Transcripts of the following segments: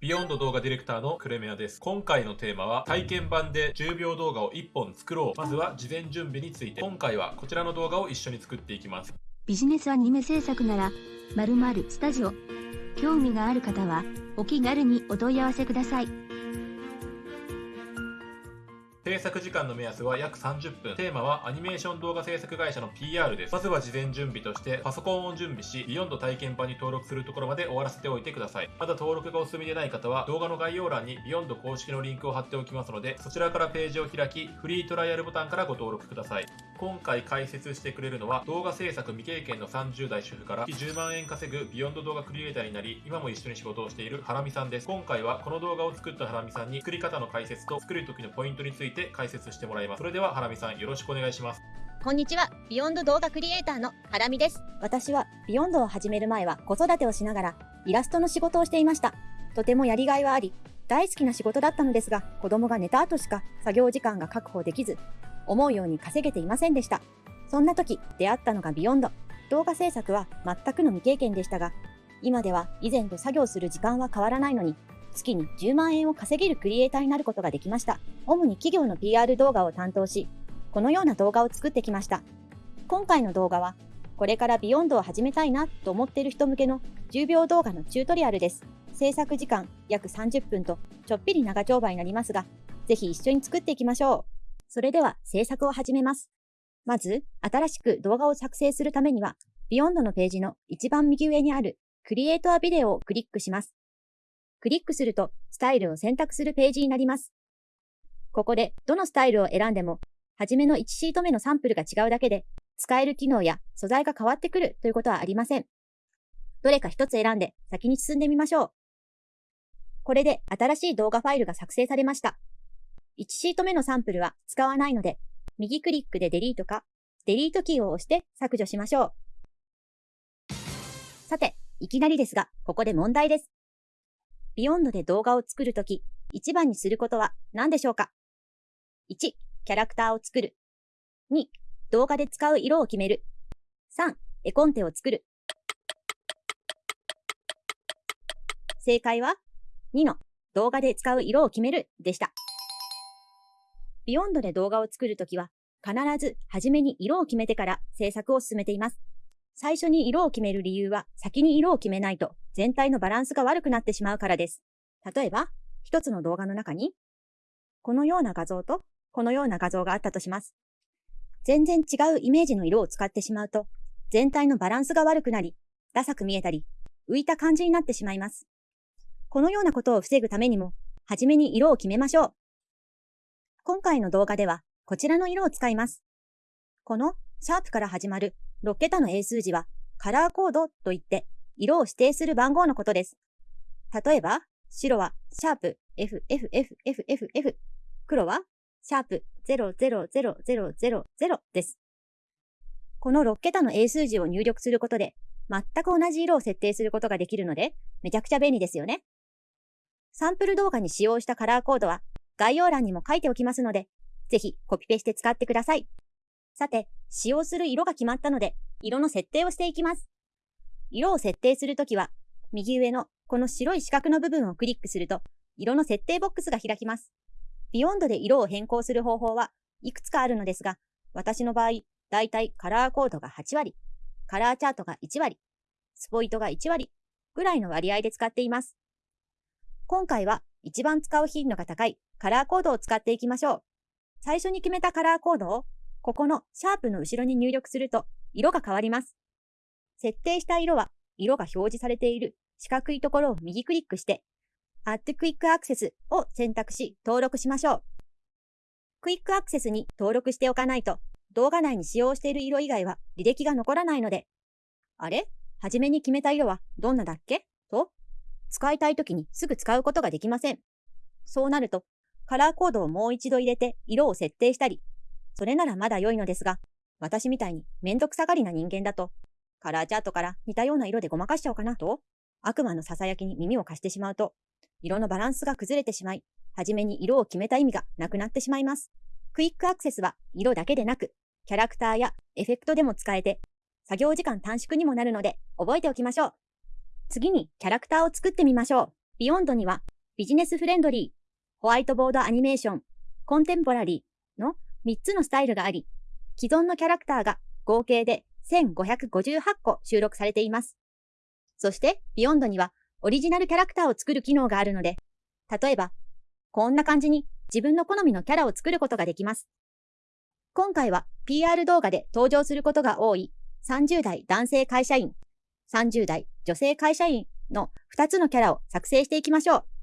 ビヨンド動画ディレクターのクレメアです。今回のテーマは体験版で10秒動画を1本作ろう。まずは事前準備について。今回はこちらの動画を一緒に作っていきます。ビジネスアニメ制作なら、〇〇スタジオ。興味がある方は、お気軽にお問い合わせください。制作時間の目安は約30分。テーマはアニメーション動画制作会社の PR です。まずは事前準備としてパソコンを準備し、ビヨンド体験版に登録するところまで終わらせておいてください。まだ登録がお済みでない方は動画の概要欄にビヨンド公式のリンクを貼っておきますので、そちらからページを開き、フリートライアルボタンからご登録ください。今回解説してくれるのは動画制作未経験の30代主婦から月10万円稼ぐビヨンド動画クリエイターになり、今も一緒に仕事をしているハラミさんです。今回はこの動画を作ったハラミさんに作り方の解説と作る時のポイントについて解説してもらいます。それではハラミさんよろしくお願いします。こんにちは。ビヨンド動画クリエイターのハラミです。私はビヨンドを始める前は子育てをしながらイラストの仕事をしていました。とてもやりがいはあり、大好きな仕事だったのですが、子供が寝た後しか作業時間が確保できず、思うように稼げていませんでした。そんな時、出会ったのが Vyond。動画制作は全くの未経験でしたが、今では以前と作業する時間は変わらないのに、月に10万円を稼げるクリエイターになることができました。主に企業の PR 動画を担当し、このような動画を作ってきました。今回の動画は、これから Vyond を始めたいなと思っている人向けの10秒動画のチュートリアルです。制作時間約30分とちょっぴり長丁場になりますが、ぜひ一緒に作っていきましょう。それでは制作を始めます。まず、新しく動画を作成するためには、 Vyond のページの一番右上にある Create a Video をクリックします。クリックするとスタイルを選択するページになります。ここでどのスタイルを選んでも、はじめの1シート目のサンプルが違うだけで、使える機能や素材が変わってくるということはありません。どれか一つ選んで先に進んでみましょう。これで新しい動画ファイルが作成されました。1シート目のサンプルは使わないので、右クリックでデリートか、デリートキーを押して削除しましょう。さて、いきなりですが、ここで問題です。 Vyond で動画を作るとき、一番にすることは何でしょうか ?1、キャラクターを作る。2、動画で使う色を決める。3、絵コンテを作る。正解は2の動画で使う色を決めるでした。ビヨンドで動画を作るときは必ず初めに色を決めてから制作を進めています。最初に色を決める理由は先に色を決めないと全体のバランスが悪くなってしまうからです。例えば、一つの動画の中に、このような画像とこのような画像があったとします。全然違うイメージの色を使ってしまうと、全体のバランスが悪くなり、ダサく見えたり、浮いた感じになってしまいます。このようなことを防ぐためにも、はじめに色を決めましょう。今回の動画では、こちらの色を使います。このシャープから始まる6桁の英数字は、カラーコードといって、色を指定する番号のことです。例えば、白はシャープ FFFFFF、黒はシャープ000000です。この6桁の英数字を入力することで、全く同じ色を設定することができるので、めちゃくちゃ便利ですよね。サンプル動画に使用したカラーコードは概要欄にも書いておきますので、ぜひコピペして使ってください。さて、使用する色が決まったので、色の設定をしていきます。色を設定するときは、右上のこの白い四角の部分をクリックすると、色の設定ボックスが開きます。 Vyond で色を変更する方法はいくつかあるのですが、私の場合、だいたいカラーコードが8割、カラーチャートが1割、スポイトが1割ぐらいの割合で使っています。今回は一番使う頻度が高いカラーコードを使っていきましょう。最初に決めたカラーコードをここのシャープの後ろに入力すると色が変わります。設定した色は色が表示されている四角いところを右クリックして Add Quick Access を選択し登録しましょう。クイックアクセスに登録しておかないと動画内に使用している色以外は履歴が残らないので、あれ？はじめに決めた色はどんなだっけ？と、使いたい時にすぐ使うことができません。そうなると、カラーコードをもう一度入れて色を設定したり、それならまだ良いのですが、私みたいにめんどくさがりな人間だと、カラーチャートから似たような色でごまかしちゃおうかなと、悪魔の囁きに耳を貸してしまうと、色のバランスが崩れてしまい、はじめに色を決めた意味がなくなってしまいます。クイックアクセスは色だけでなく、キャラクターやエフェクトでも使えて、作業時間短縮にもなるので覚えておきましょう。次にキャラクターを作ってみましょう。 Vyond には Business Friendly、Whiteboard Animation、Contemporary の3つのスタイルがあり、既存のキャラクターが合計で1558個収録されています。そして、 Vyond にはオリジナルキャラクターを作る機能があるので、例えば、こんな感じに自分の好みのキャラを作ることができます。今回は PR 動画で登場することが多い30代男性会社員、30代女性会社員の2つのキャラを作成していきましょう。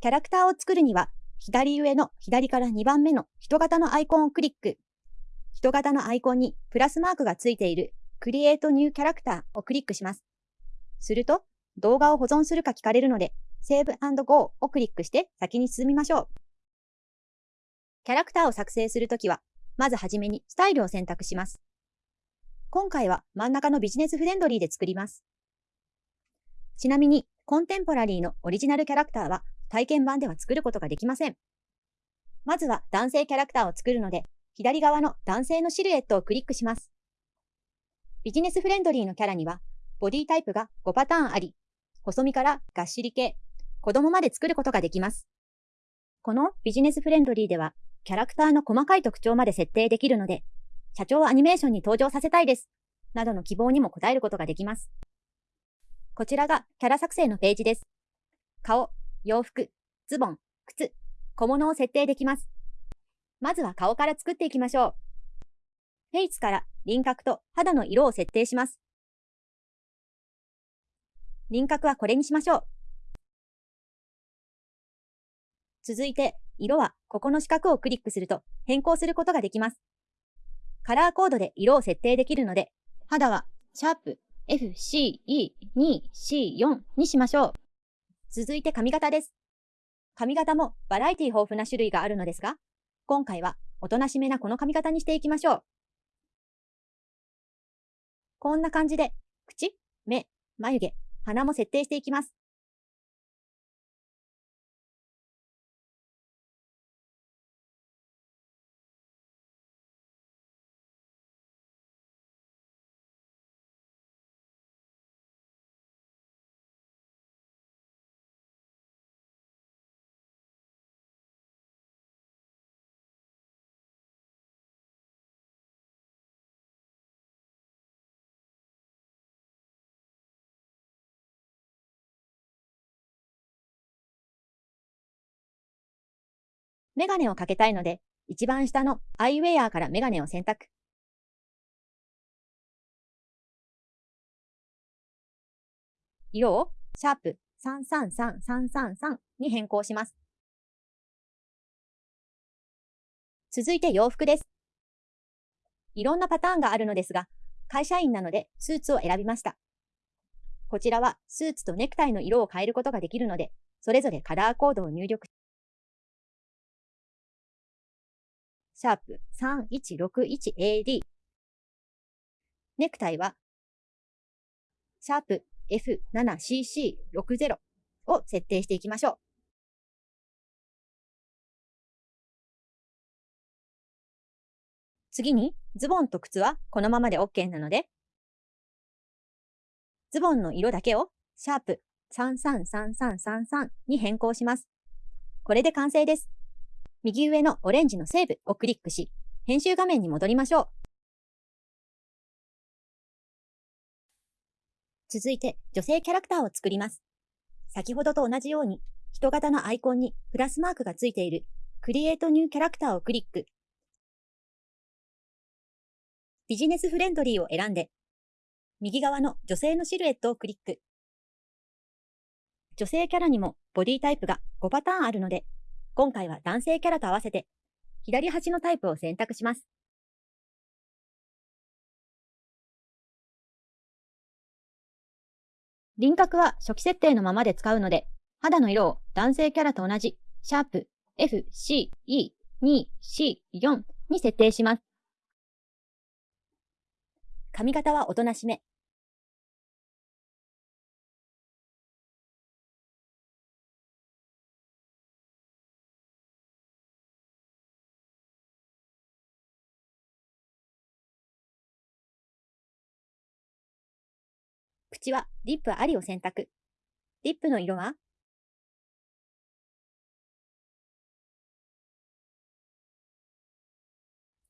キャラクターを作るには、左上の左から2番目の人型のアイコンをクリック。人型のアイコンにプラスマークがついている Create New Character をクリックします。すると、動画を保存するか聞かれるので、Save and Go をクリックして先に進みましょう。キャラクターを作成するときは、まずはじめにスタイルを選択します。今回は真ん中のビジネスフレンドリーで作ります。ちなみに、コンテンポラリーのオリジナルキャラクターは体験版では作ることができません。まずは男性キャラクターを作るので、左側の男性のシルエットをクリックします。ビジネスフレンドリーのキャラには、ボディタイプが5パターンあり、細身からがっしり系、子供まで作ることができます。このビジネスフレンドリーでは、キャラクターの細かい特徴まで設定できるので、社長アニメーションに登場させたいです。などの希望にも応えることができます。こちらがキャラ作成のページです。顔、洋服、ズボン、靴、小物を設定できます。まずは顔から作っていきましょう。フェイスから輪郭と肌の色を設定します。輪郭はこれにしましょう。続いて、色はここの四角をクリックすると変更することができます。カラーコードで色を設定できるので、肌はシャープ FCE2C4 にしましょう。続いて髪型です。髪型もバラエティ豊富な種類があるのですが、今回はおとなしめなこの髪型にしていきましょう。こんな感じで、口、目、眉毛、鼻も設定していきます。メガネをかけたいので、一番下のアイウェアからメガネを選択。色をシャープ333333に変更します。続いて洋服です。いろんなパターンがあるのですが、会社員なのでスーツを選びました。こちらはスーツとネクタイの色を変えることができるので、それぞれカラーコードを入力シャープ 3161AD。ネクタイは、シャープ F7CC60 を設定していきましょう。次に、ズボンと靴はこのままで OK なので、ズボンの色だけを、シャープ333333に変更します。これで完成です。右上のオレンジのセーブをクリックし、編集画面に戻りましょう。続いて、女性キャラクターを作ります。先ほどと同じように、人型のアイコンにプラスマークがついている Create New Character をクリック。ビジネスフレンドリーを選んで、右側の女性のシルエットをクリック。女性キャラにもボディタイプが5パターンあるので、今回は男性キャラと合わせて、左端のタイプを選択します。輪郭は初期設定のままで使うので、肌の色を男性キャラと同じ、シャープ FCE2C4 に設定します。髪型はおとなしめ。口はリップありを選択。リップの色は？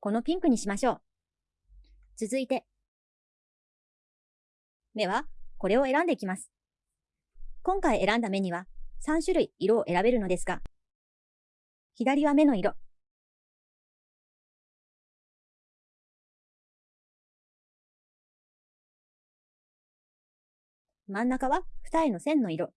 このピンクにしましょう。続いて、目はこれを選んでいきます。今回選んだ目には3種類色を選べるのですが、左は目の色。真ん中は二重の線の色。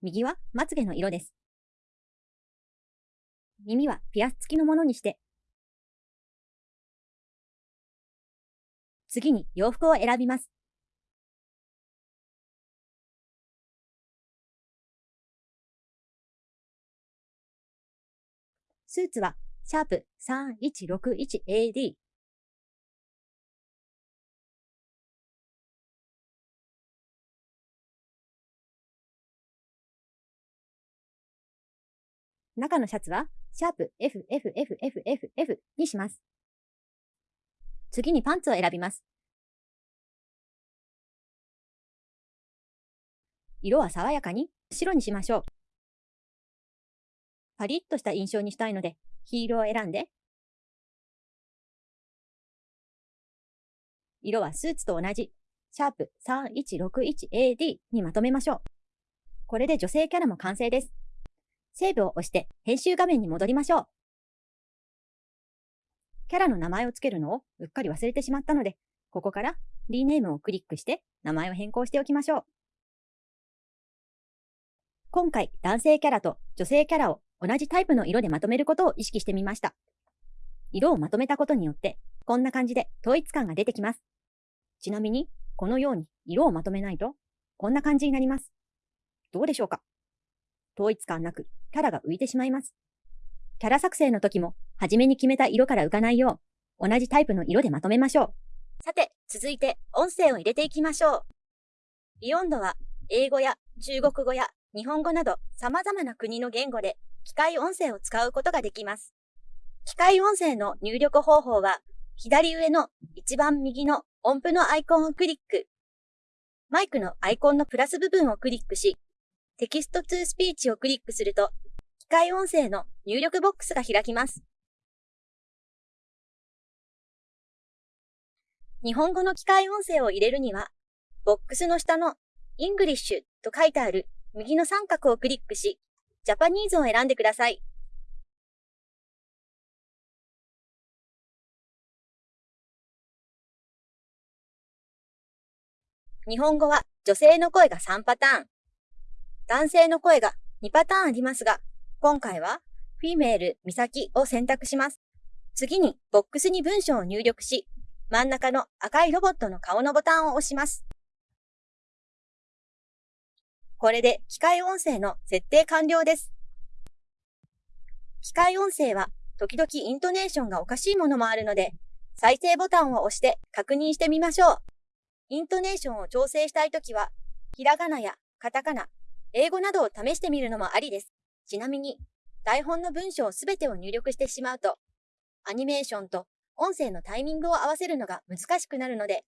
右はまつげの色です。耳はピアス付きのものにして、次に洋服を選びます。スーツはシャープ 3161AD。中のシャツはシャープ FFFFFF にします。次にパンツを選びます。色は爽やかに白にしましょう。パリッとした印象にしたいので、ヒールを選んで、色はスーツと同じ、シャープ 3161AD にまとめましょう。これで女性キャラも完成です。セーブを押して編集画面に戻りましょう。キャラの名前をつけるのをうっかり忘れてしまったので、ここからリーネームをクリックして名前を変更しておきましょう。今回男性キャラと女性キャラを同じタイプの色でまとめることを意識してみました。色をまとめたことによって、こんな感じで統一感が出てきます。ちなみに、このように色をまとめないと、こんな感じになります。どうでしょうか？統一感なく、キャラが浮いてしまいます。キャラ作成の時も、初めに決めた色から浮かないよう、同じタイプの色でまとめましょう。さて、続いて音声を入れていきましょう。ビヨンドは、英語や中国語や日本語など様々な国の言語で機械音声を使うことができます。機械音声の入力方法は、左上の一番右の音符のアイコンをクリック。マイクのアイコンのプラス部分をクリックし、 Text to Speech をクリックすると、機械音声の入力ボックスが開きます。日本語の機械音声を入れるには、ボックスの下の English と書いてある右の三角をクリックし、ジャパニーズを選んでください。日本語は女性の声が3パターン、男性の声が2パターンありますが、今回はフィメール、ミサキを選択します。次にボックスに文章を入力し、真ん中の赤いロボットの顔のボタンを押します。これで機械音声の設定完了です。機械音声は時々イントネーションがおかしいものもあるので、再生ボタンを押して確認してみましょう。イントネーションを調整したいときは、ひらがなやカタカナ、英語などを試してみるのもありです。ちなみに、台本の文章すべてを入力してしまうと、アニメーションと音声のタイミングを合わせるのが難しくなるので、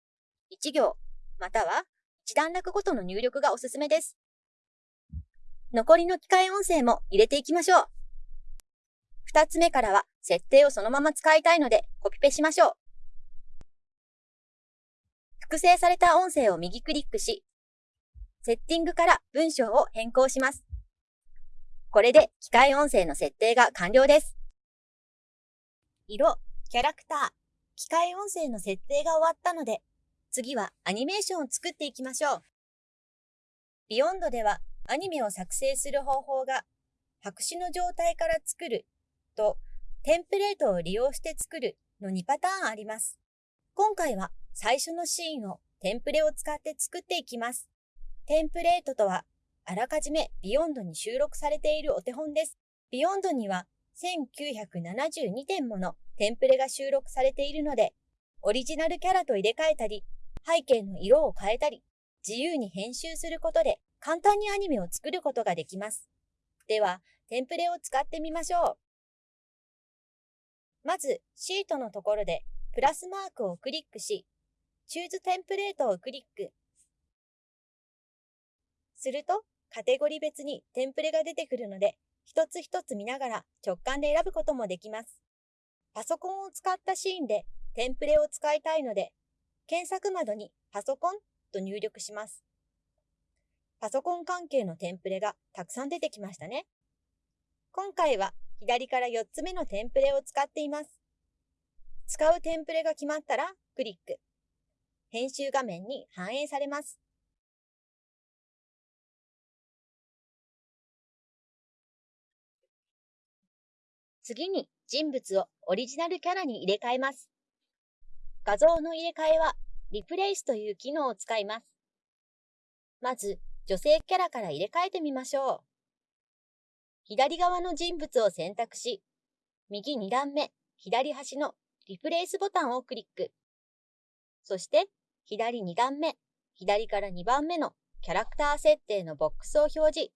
1行、または1段落ごとの入力がおすすめです。残りの機械音声も入れていきましょう。2つ目からは設定をそのまま使いたいのでコピペしましょう。複製された音声を右クリックし、セッティングから文章を変更します。これで機械音声の設定が完了です。色、キャラクター、機械音声の設定が終わったので、次はアニメーションを作っていきましょう。 Vyond ではアニメを作成する方法が白紙の状態から作るとテンプレートを利用して作るの2パターンあります。今回は最初のシーンをテンプレを使って作っていきます。テンプレートとは、あらかじめ Vyond に収録されているお手本です。Vyond には1972点ものテンプレが収録されているので、オリジナルキャラと入れ替えたり、背景の色を変えたり、自由に編集することで簡単にアニメを作ることができます。では、テンプレを使ってみましょう。まず、シートのところで、プラスマークをクリックし、Choose テンプレートをクリック。すると、カテゴリ別にテンプレが出てくるので、一つ一つ見ながら直感で選ぶこともできます。パソコンを使ったシーンでテンプレを使いたいので、検索窓にパソコンと入力します。パソコン関係のテンプレがたくさん出てきましたね。今回は左から4つ目のテンプレを使っています。使うテンプレが決まったらクリック。編集画面に反映されます。次に人物をオリジナルキャラに入れ替えます。画像の入れ替えはリプレイスという機能を使います。まず女性キャラから入れ替えてみましょう。左側の人物を選択し、右2段目、左端のリプレイスボタンをクリック。そして左2段目、左から2番目のキャラクター設定のボックスを表示。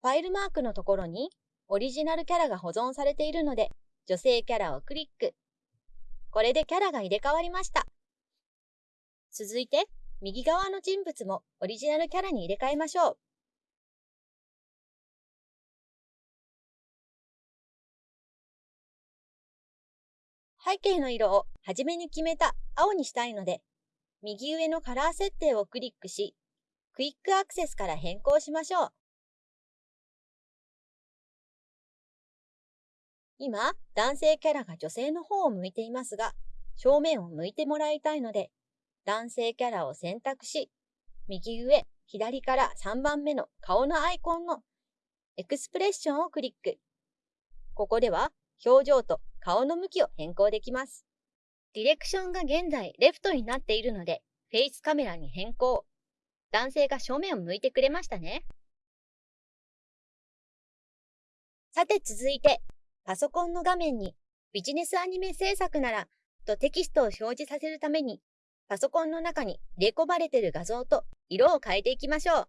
ファイルマークのところにオリジナルキャラが保存されているので、女性キャラをクリック。これでキャラが入れ替わりました。続いて、右側の人物もオリジナルキャラに入れ替えましょう。背景の色を初めに決めた青にしたいので、右上のカラー設定をクリックし、クイックアクセスから変更しましょう。今、男性キャラが女性の方を向いていますが、正面を向いてもらいたいので、男性キャラを選択し、右上、左から3番目の顔のアイコンのエクスプレッションをクリック。ここでは表情と顔の向きを変更できます。ディレクションが現在レフトになっているので、フェイスカメラに変更。男性が正面を向いてくれましたね。さて続いて、パソコンの画面にビジネスアニメ制作ならとテキストを表示させるためにパソコンの中に入れ込まれている画像と色を変えていきましょう。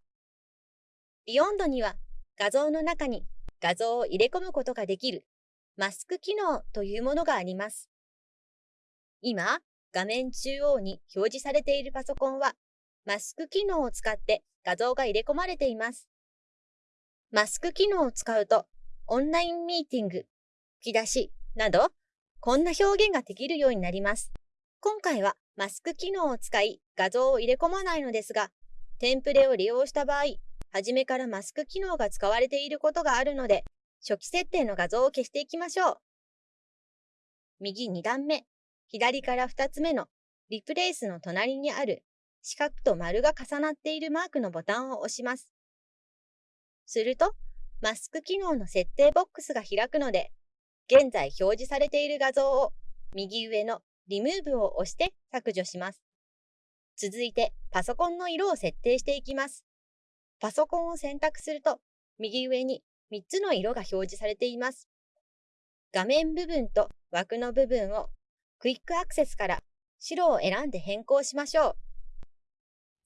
ビヨンドには画像の中に画像を入れ込むことができるマスク機能というものがあります。今、画面中央に表示されているパソコンはマスク機能を使って画像が入れ込まれています。マスク機能を使うとオンラインミーティング吹き出しなど、こんな表現ができるようになります。今回はマスク機能を使い画像を入れ込まないのですが、テンプレを利用した場合、初めからマスク機能が使われていることがあるので、初期設定の画像を消していきましょう。右2段目、左から2つ目のリプレイスの隣にある四角と丸が重なっているマークのボタンを押します。すると、マスク機能の設定ボックスが開くので、現在表示されている画像を右上のリムーブを押して削除します。続いてパソコンの色を設定していきます。パソコンを選択すると右上に3つの色が表示されています。画面部分と枠の部分をクイックアクセスから白を選んで変更しましょう。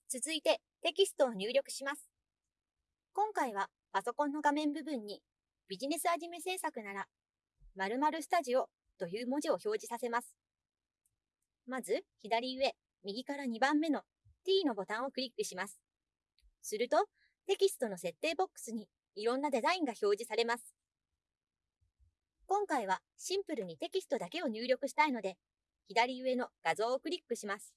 続いてテキストを入力します。今回はパソコンの画面部分にビジネスアニメ制作なら〇〇スタジオという文字を表示させます。まず、左上、右から2番目の T のボタンをクリックします。すると、テキストの設定ボックスにいろんなデザインが表示されます。今回はシンプルにテキストだけを入力したいので、左上の画像をクリックします。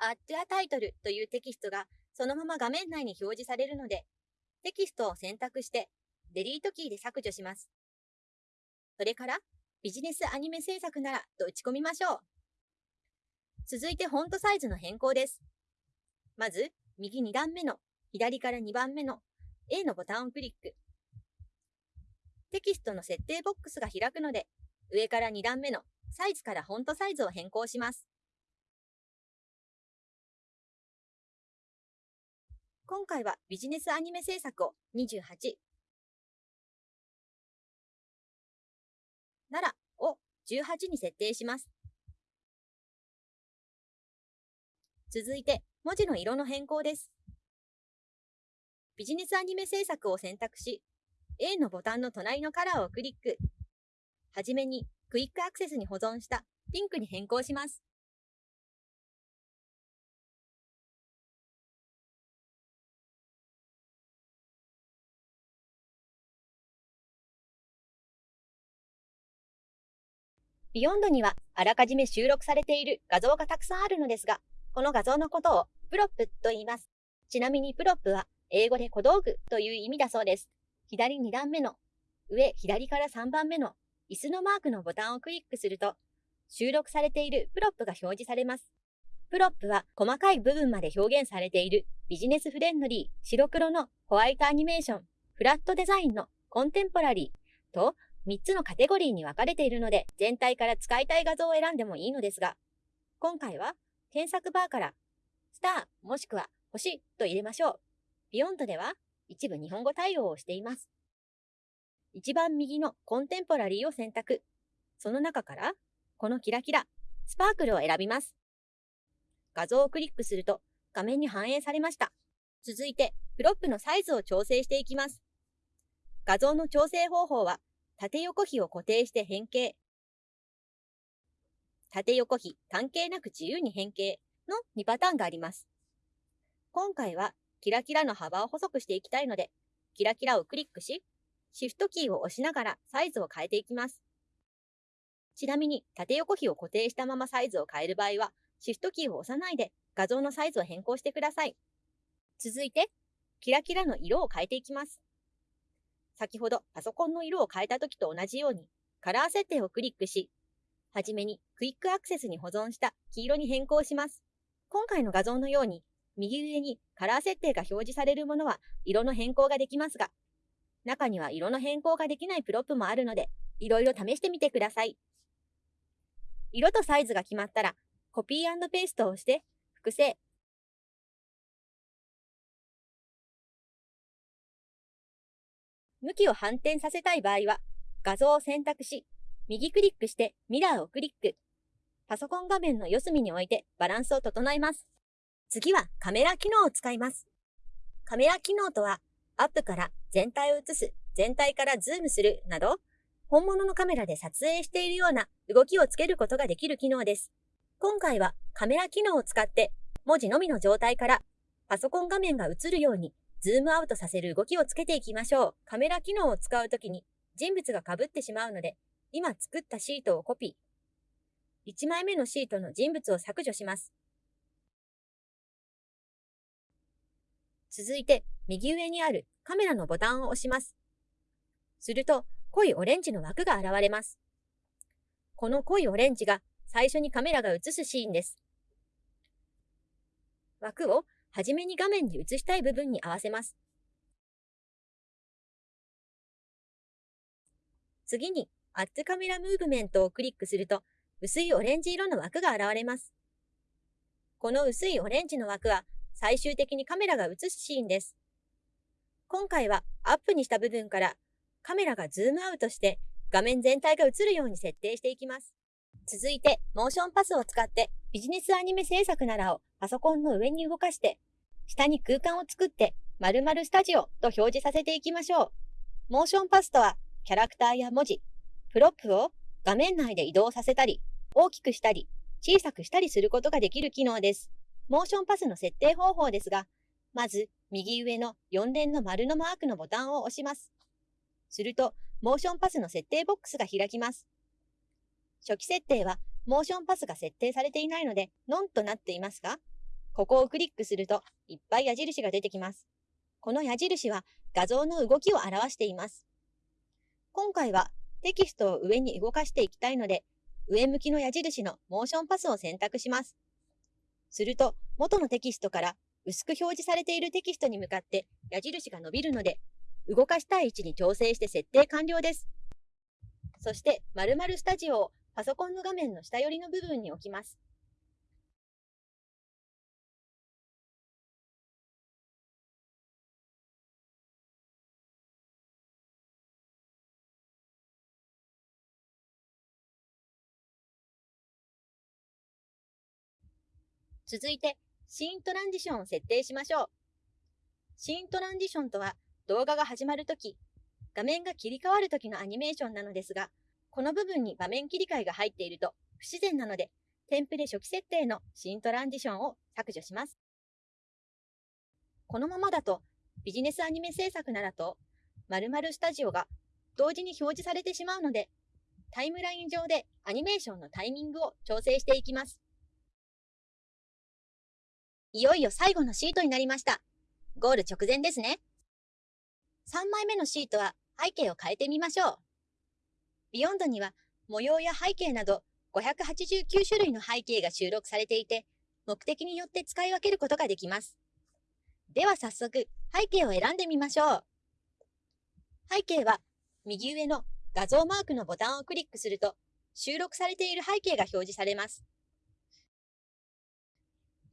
Add a Title というテキストがそのまま画面内に表示されるので、テキストを選択してデリートキーで削除します。それから、ビジネスアニメ制作ならと打ち込みましょう。続いてフォントサイズの変更です。まず、右2段目の左から2番目の A のボタンをクリック。テキストの設定ボックスが開くので、上から2段目のサイズからフォントサイズを変更します。今回はビジネスアニメ制作を28、ならを18に設定します。続いて、文字の色の変更です。ビジネスアニメ制作を選択し、A のボタンの隣のカラーをクリック。はじめにクイックアクセスに保存したピンクに変更します。Vyond にはあらかじめ収録されている画像がたくさんあるのですが、この画像のことをプロップと言います。ちなみにプロップは英語で小道具という意味だそうです。左2段目の上左から3番目の椅子のマークのボタンをクリックすると、収録されているプロップが表示されます。プロップは細かい部分まで表現されている Business Friendly、白黒のホワイトアニメーション、フラットデザインの Contemporary と3つのカテゴリーに分かれているので、全体から使いたい画像を選んでもいいのですが、今回は検索バーから、スターもしくは星と入れましょう。 Vyond では一部日本語対応をしています。一番右の Contemporary を選択。その中から、このキラキラ、 Sparkle を選びます。画像をクリックすると画面に反映されました。続いて、プロップのサイズを調整していきます。画像の調整方法は縦横比を固定して変形。縦横比関係なく自由に変形の2パターンがあります。今回はキラキラの幅を細くしていきたいので、キラキラをクリックし、シフトキーを押しながらサイズを変えていきます。ちなみに縦横比を固定したままサイズを変える場合は、シフトキーを押さないで画像のサイズを変更してください。続いて、キラキラの色を変えていきます。先ほどパソコンの色を変えた時と同じように、カラー設定をクリックし、はじめにクイックアクセスに保存した黄色に変更します。今回の画像のように、右上にカラー設定が表示されるものは色の変更ができますが、中には色の変更ができないプロップもあるので、いろいろ試してみてください。色とサイズが決まったら、コピーペーストをして、複製、向きを反転させたい場合は、画像を選択し、右クリックしてミラーをクリック。パソコン画面の四隅に置いてバランスを整えます。次はカメラ機能を使います。カメラ機能とは、アップから全体を映す、全体からズームするなど、本物のカメラで撮影しているような動きをつけることができる機能です。今回はカメラ機能を使って文字のみの状態からパソコン画面が映るようにズームアウトさせる動きをつけていきましょう。カメラ機能を使うときに人物が被ってしまうので、今作ったシートをコピー。1枚目のシートの人物を削除します。続いて、右上にあるカメラのボタンを押します。すると、濃いオレンジの枠が現れます。この濃いオレンジが最初にカメラが映すシーンです。枠をはじめに画面に映したい部分に合わせます。次に、アッ d カメラムーブメントをクリックすると、薄いオレンジ色の枠が現れます。この薄いオレンジの枠は、最終的にカメラが映すシーンです。今回はアップにした部分からカメラがズームアウトして画面全体が映るように設定していきます。続いて、モーションパスを使ってビジネスアニメ制作ならをパソコンの上に動かして、下に空間を作って〇〇スタジオと表示させていきましょう。モーションパスとは、キャラクターや文字、プロップを画面内で移動させたり、大きくしたり、小さくしたりすることができる機能です。モーションパスの設定方法ですが、まず、右上の4連の丸のマークのボタンを押します。すると、モーションパスの設定ボックスが開きます。初期設定は、モーションパスが設定されていないので、ノンとなっていますが、ここをクリックすると、いっぱい矢印が出てきます。この矢印は画像の動きを表しています。今回はテキストを上に動かしていきたいので、上向きの矢印のモーションパスを選択します。すると、元のテキストから薄く表示されているテキストに向かって矢印が伸びるので、動かしたい位置に調整して設定完了です。そして、〇〇スタジオをパソコンの画面の下寄りの部分に置きます。続いて、シーントランジションを設定しましょう。シーントランジションとは、動画が始まるとき、画面が切り替わるときのアニメーションなのですが、この部分に場面切り替えが入っていると不自然なので、テンプレ初期設定のシーントランジションを削除します。このままだとビジネスアニメ制作ならと〇〇スタジオが同時に表示されてしまうので、タイムライン上でアニメーションのタイミングを調整していきます。いよいよ最後のシートになりました。ゴール直前ですね。3枚目のシートは背景を変えてみましょう。ビヨンドには模様や背景など589種類の背景が収録されていて、目的によって使い分けることができます。では早速、背景を選んでみましょう。背景は右上の画像マークのボタンをクリックすると、収録されている背景が表示されます。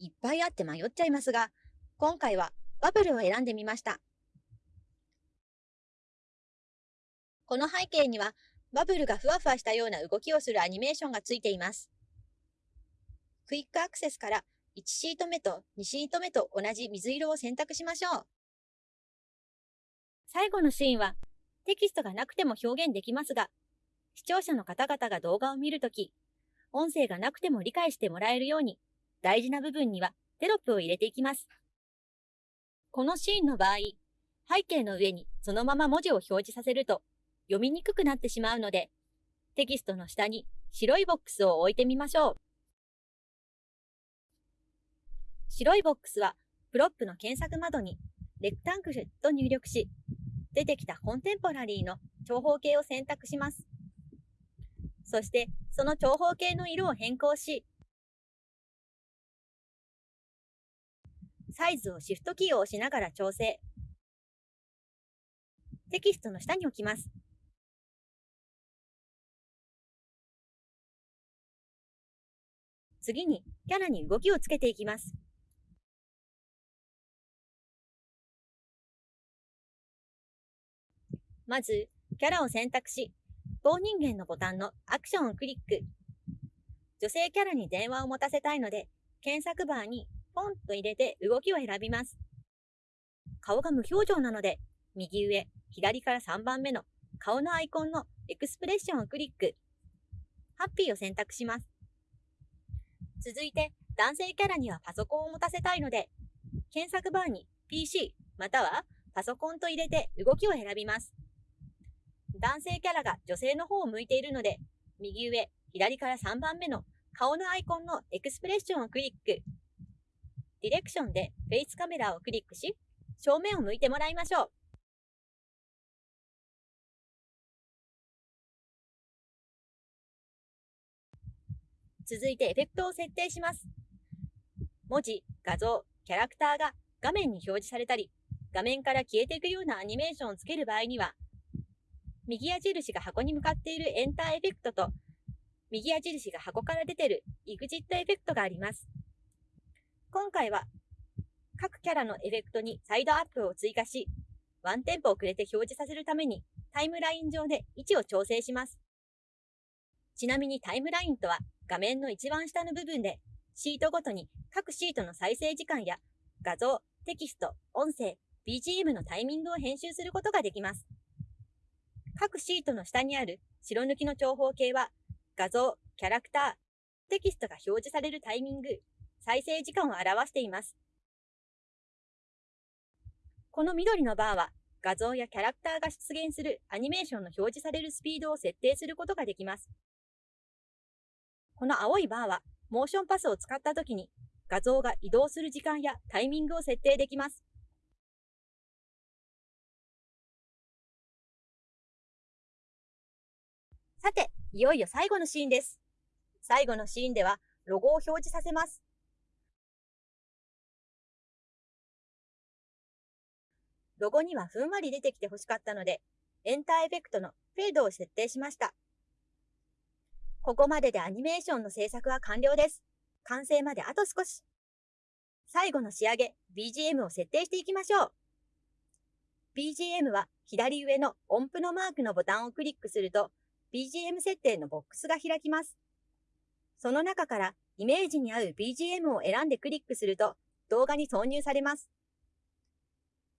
いっぱいあって迷っちゃいますが、今回はバブルを選んでみました。この背景にはバブルがふわふわしたような動きをするアニメーションがついています。クイックアクセスから1シート目と2シート目と同じ水色を選択しましょう。最後のシーンはテキストがなくても表現できますが、視聴者の方々が動画を見るとき、音声がなくても理解してもらえるように、大事な部分にはテロップを入れていきます。このシーンの場合、背景の上にそのまま文字を表示させると読みにくくなってしまうので、テキストの下に白いボックスを置いてみましょう。白いボックスは、 prop の検索窓に rectangle と入力し、出てきた contemporary の長方形を選択します。そして、その長方形の色を変更し、サイズをシフトキーを押しながら調整。テキストの下に置きます。次にキャラに動きをつけていきます。まず、キャラを選択し、棒人間のボタンのアクションをクリック。女性キャラに電話を持たせたいので、検索バーにポンと入れて動きを選びます。顔が無表情なので、右上、左から3番目の顔のアイコンのエクスプレッションをクリック。ハッピーを選択します。続いて、男性キャラにはパソコンを持たせたいので、検索バーに PC またはパソコンと入れて動きを選びます。男性キャラが女性の方を向いているので、右上、左から3番目の顔のアイコンのエクスプレッションをクリック。ディレクションでフェイスカメラをクリックし、正面を向いてもらいましょう。続いてエフェクトを設定します。文字、画像、キャラクターが画面に表示されたり、画面から消えていくようなアニメーションをつける場合には、右矢印が箱に向かっているエンターエフェクトと、右矢印が箱から出ているイグジットエフェクトがあります。今回は、各キャラのエフェクトにサイドアップを追加し、ワンテンポ遅れて表示させるためにタイムライン上で位置を調整します。ちなみにタイムラインとは画面の一番下の部分で、シートごとに各シートの再生時間や画像、テキスト、音声、BGM のタイミングを編集することができます。各シートの下にある白抜きの長方形は、画像、キャラクター、テキストが表示されるタイミング、再生時間を表しています。この緑のバーは、画像やキャラクターが出現するアニメーションの表示されるスピードを設定することができます。この青いバーは、モーションパスを使った時に画像が移動する時間やタイミングを設定できます。さて、いよいよ最後のシーンです。最後のシーンでは、ロゴを表示させます。ロゴにはふんわり出てきて欲しかったので、エンターエフェクトのフェードを設定しました。ここまででアニメーションの制作は完了です。完成まであと少し。最後の仕上げ、BGM を設定していきましょう。BGM は左上の音符のマークのボタンをクリックすると、BGM 設定のボックスが開きます。その中からイメージに合う BGM を選んでクリックすると動画に挿入されます。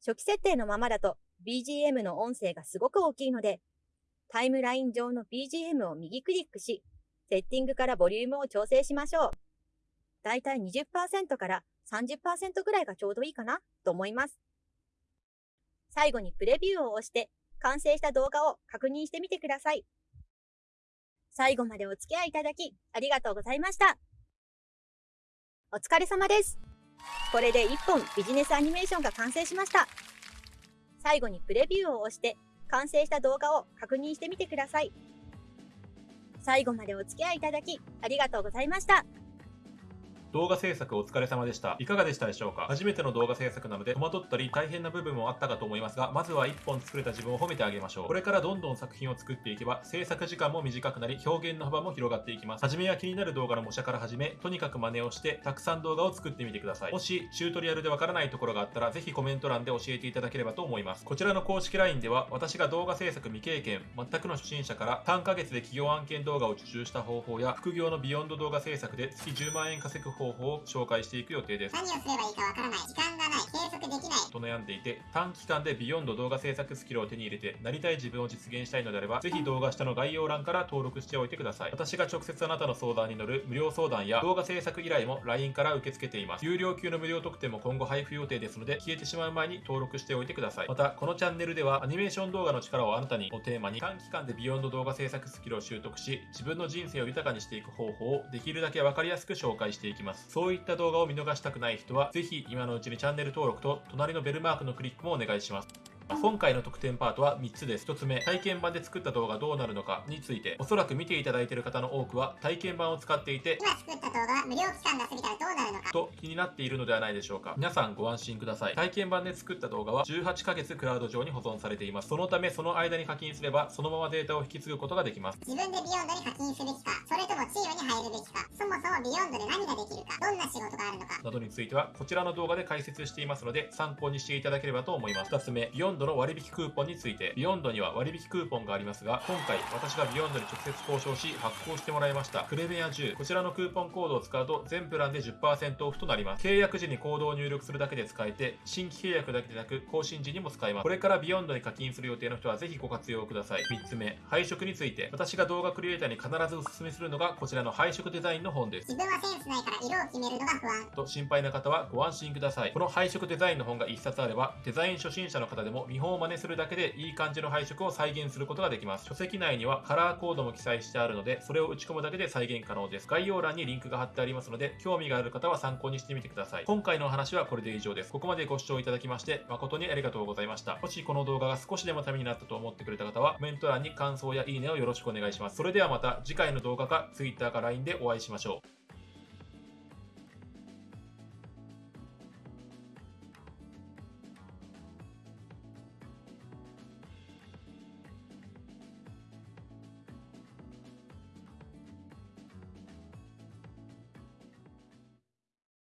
初期設定のままだと BGM の音声がすごく大きいので、タイムライン上の BGM を右クリックし、セッティングからボリュームを調整しましょう。だいたい20%から30%ぐらいがちょうどいいかなと思います。最後にプレビューを押して完成した動画を確認してみてください。最後までお付き合いいただきありがとうございました。お疲れ様です。これで1本ビジネスアニメーションが完成しました。最後にプレビューを押して完成した動画を確認してみてください。最後までお付き合いいただきありがとうございました。動画制作お疲れ様でした。いかがでしたでしょうか？初めての動画制作なので戸惑ったり大変な部分もあったかと思いますが、まずは1本作れた自分を褒めてあげましょう。これからどんどん作品を作っていけば、制作時間も短くなり、表現の幅も広がっていきます。初めは気になる動画の模写から始め、とにかく真似をして、たくさん動画を作ってみてください。もし、チュートリアルでわからないところがあったら、ぜひコメント欄で教えていただければと思います。こちらの公式 LINE では、私が動画制作未経験、全くの初心者から3ヶ月で企業案件動画を受注した方法や、副業の Vyond 動画制作で月10万円稼ぐ方法を紹介していく予定です。何をすればいいかわからない、時間がない、継続できない。と悩んでいて、短期間で Vyond 動画制作スキルを手に入れて、なりたい自分を実現したいのであれば、ぜひ動画下の概要欄から登録しておいてください。私が直接あなたの相談に乗る無料相談や動画制作依頼も LINE から受け付けています。有料級の無料特典も今後配布予定ですので、消えてしまう前に登録しておいてください。また、このチャンネルでは、アニメーション動画の力をあなたにをテーマに、短期間で Vyond 動画制作スキルを習得し、自分の人生を豊かにしていく方法をできるだけわかりやすく紹介していきます。そういった動画を見逃したくない人は、ぜひ今のうちにチャンネル登録と隣のベルマークのクリックもお願いします。今回の特典パートは3つです。1つ目、体験版で作った動画どうなるのかについて、おそらく見ていただいている方の多くは体験版を使っていて、今作った動画は無料期間が過ぎたらどうなるのかと気になっているのではないでしょうか。皆さんご安心ください。体験版で作った動画は18ヶ月クラウド上に保存されています。そのためその間に課金すれば、そのままデータを引き継ぐことができます。自分で Vyond に課金すべきか、それともチームに入るべきか、そもそも Vyond で何ができるか、どんな仕事があるのか、などについてはこちらの動画で解説していますので、参考にしていただければと思います。2つ目、 Vyond の割引クーポンについて、 Vyond には割引クーポンがありますが、今回私が Vyond に直接交渉し発行してもらいました。クレメア10、こちらのクーポンコードを使うと全プランで10%オフとなります。契約時にコードを入力するだけで使えて、新規契約だけでなく更新時にも使えます。これから Vyond に課金する予定の人はぜひご活用ください。3つ目、配色について、私が動画クリエイターに必ずお勧めするのがこちらの配色デザインの本です。自分はセンスないから色を決めるのが不安。と心配な方はご安心ください。この配色デザインの本が1冊あれば、デザイン初心者の方でも見本を真似するだけでいい感じの配色を再現することができます。書籍内にはカラーコードも記載してあるので、それを打ち込むだけで再現可能です。概要欄にリンクが貼ってありますので、興味がある方は参考にしてみてください。今回のお話はこれで以上です。ここまでご視聴いただきまして、誠にありがとうございました。もしこの動画が少しでもためになったと思ってくれた方は、コメント欄に感想やいいねをよろしくお願いします。それではまた次回の動画か Twitter か LINE でお会いしましょう。